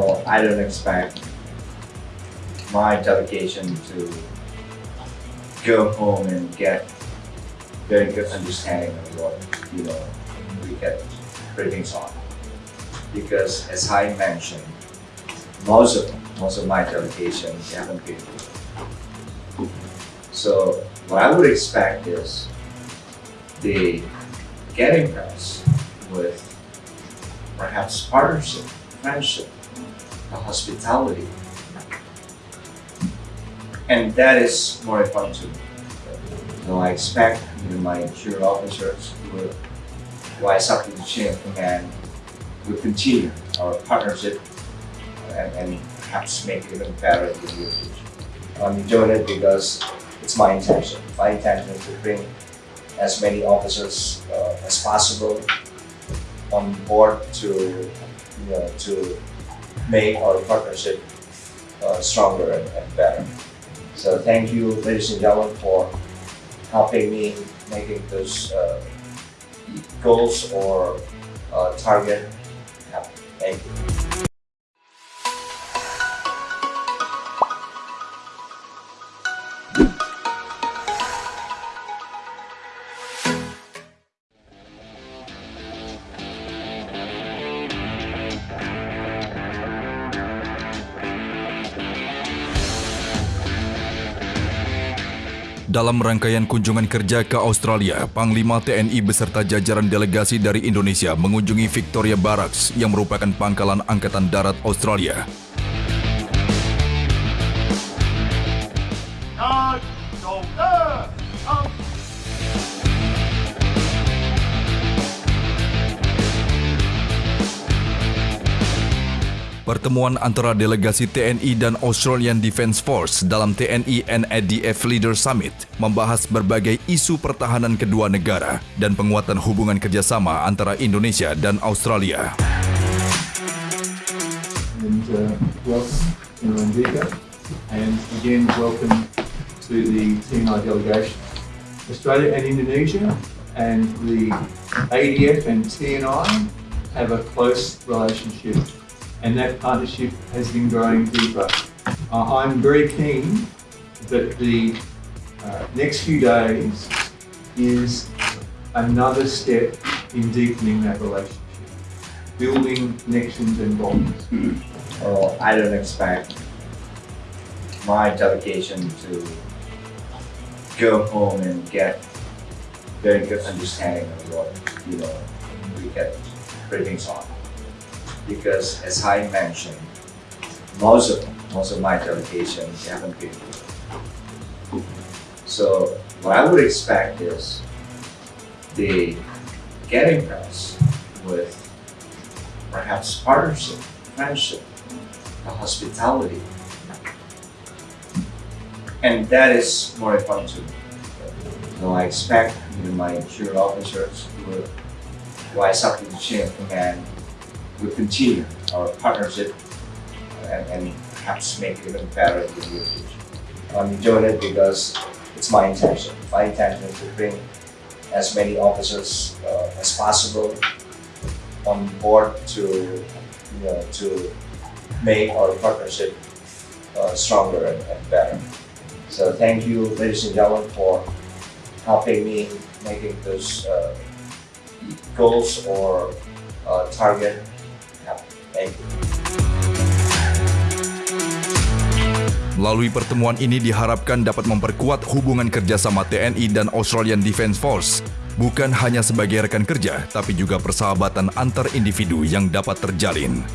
Oh, I don't expect my delegation to go home and get very good understanding of what you know we get briefings on. Because as I mentioned, most of most of my delegation haven't been. So what I would expect is they get impressed with perhaps partnership, friendship, the hospitality. And that is more important to me. So I expect my junior officers will rise up to the chain of command, will continue our partnership and, and perhaps make it even better in the near future. I'm doing it because it's my intention. My intention is to bring as many officers uh, as possible on board to you know, to make our partnership uh, stronger and, and better. So thank you, ladies and gentlemen, for helping me making those uh, goals or uh, target happen. Thank you. Dalam rangkaian kunjungan kerja ke Australia, Panglima TNI beserta jajaran delegasi dari Indonesia mengunjungi Victoria Barracks yang merupakan pangkalan Angkatan Darat Australia. Charge, soldier! Out! Pertemuan antara delegasi TNI dan Australian Defence Force dalam TNI NADF Leader Summit membahas berbagai isu pertahanan kedua negara dan penguatan hubungan kerjasama antara Indonesia dan Australia. and. Australia and Indonesia and the ADF and TNI have a close relationship, and that partnership has been growing deeper. Uh, I'm very keen that the uh, next few days is another step in deepening that relationship, building connections and bonds. Oh, I don't expect my delegation to go home and get very good understanding of what you know we get briefings on. Because as I mentioned, most of most of my delegation haven't been. here. So what I would expect is they get impressed with perhaps partnership, friendship, the hospitality. And that is more important to me. So I expect you know, my junior officers will rise up to the chain of command, will continue our partnership and, and perhaps make it even better in the near future. I'm doing it because it's my intention. My intention is to bring as many officers uh, as possible on board to you know, to make our partnership uh, stronger and, and better. So thank you, ladies and gentlemen, for helping me making those uh, goals or uh, target. Thank. Melalui pertemuan ini diharapkan dapat memperkuat hubungan kerjasama TNI dan Australian Defence Force, bukan hanya sebagai rekan kerja, tapi juga persahabatan antar individu yang dapat terjalin.